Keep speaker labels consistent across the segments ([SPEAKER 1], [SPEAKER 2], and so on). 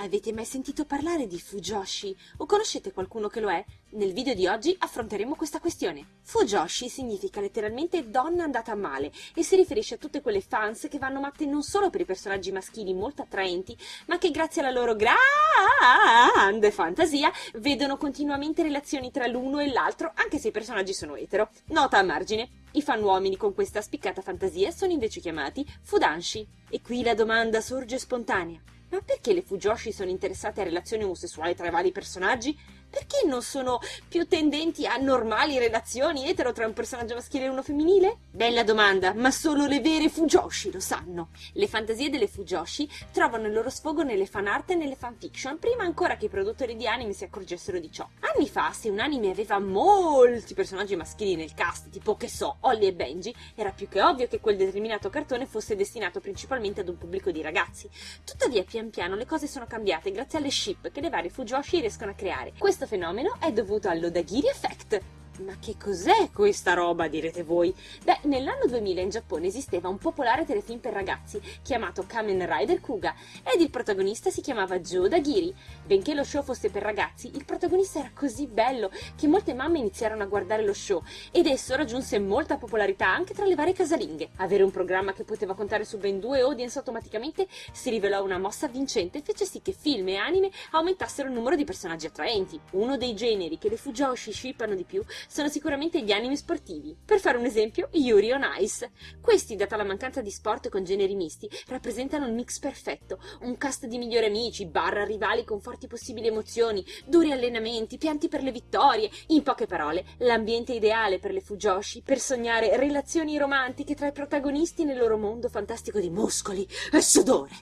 [SPEAKER 1] Avete mai sentito parlare di Fujoshi? O conoscete qualcuno che lo è? Nel video di oggi affronteremo questa questione. Fujoshi significa letteralmente donna andata a male e si riferisce a tutte quelle fans che vanno matte non solo per i personaggi maschili molto attraenti, ma che grazie alla loro grande fantasia vedono continuamente relazioni tra l'uno e l'altro anche se i personaggi sono etero. Nota a margine. I fan uomini con questa spiccata fantasia sono invece chiamati Fudanshi. E qui la domanda sorge spontanea. Ma perché le Fujoshi sono interessate a relazioni omosessuali tra i vari personaggi? Perché non sono più tendenti a normali relazioni etero tra un personaggio maschile e uno femminile? Bella domanda, ma solo le vere Fujoshi lo sanno. Le fantasie delle Fujoshi trovano il loro sfogo nelle fan art e nelle fanfiction, prima ancora che i produttori di anime si accorgessero di ciò. Anni fa, se un anime aveva molti personaggi maschili nel cast, tipo che so, Holly e Benji, era più che ovvio che quel determinato cartone fosse destinato principalmente ad un pubblico di ragazzi. Tuttavia, pian piano le cose sono cambiate grazie alle ship che le varie Fujoshi riescono a creare. Questo fenomeno è dovuto all'Odagiri Effect, ma che cos'è questa roba, direte voi? Beh, nell'anno 2000 in Giappone esisteva un popolare telefilm per ragazzi chiamato Kamen Rider Kuga ed il protagonista si chiamava Joe Dagiri. Benché lo show fosse per ragazzi, il protagonista era così bello che molte mamme iniziarono a guardare lo show ed esso raggiunse molta popolarità anche tra le varie casalinghe. Avere un programma che poteva contare su ben due audience automaticamente si rivelò una mossa vincente e fece sì che film e anime aumentassero il numero di personaggi attraenti. Uno dei generi che le Fujoshi shippano di più sono sicuramente gli anime sportivi. Per fare un esempio, Yuri on Ice. Questi, data la mancanza di sport con generi misti, rappresentano il mix perfetto, un cast di migliori amici, barra rivali con forti possibili emozioni, duri allenamenti, pianti per le vittorie, in poche parole, l'ambiente ideale per le Fujoshi per sognare relazioni romantiche tra i protagonisti nel loro mondo fantastico di muscoli e sudore,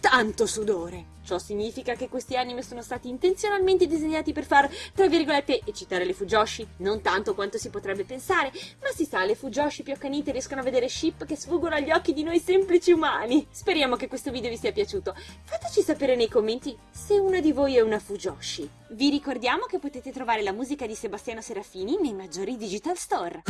[SPEAKER 1] tanto sudore. Ciò significa che questi anime sono stati intenzionalmente disegnati per far, tra virgolette, eccitare le Fujoshi, non tanto quanto si potrebbe pensare, ma si sa, le Fujoshi più accanite riescono a vedere ship che sfuggono agli occhi di noi semplici umani. Speriamo che questo video vi sia piaciuto. Fateci sapere nei commenti se una di voi è una Fujoshi. Vi ricordiamo che potete trovare la musica di Sebastiano Serafini nei maggiori digital store.